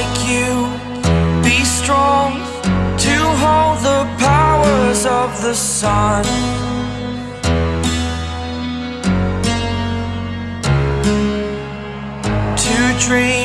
like you. Be strong to hold the powers of the sun. To dream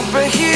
superhuman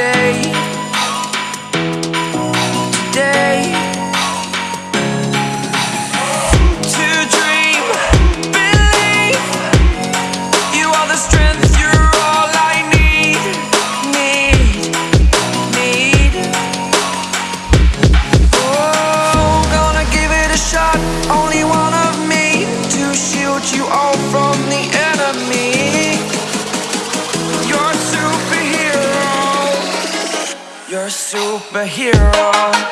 say superhero.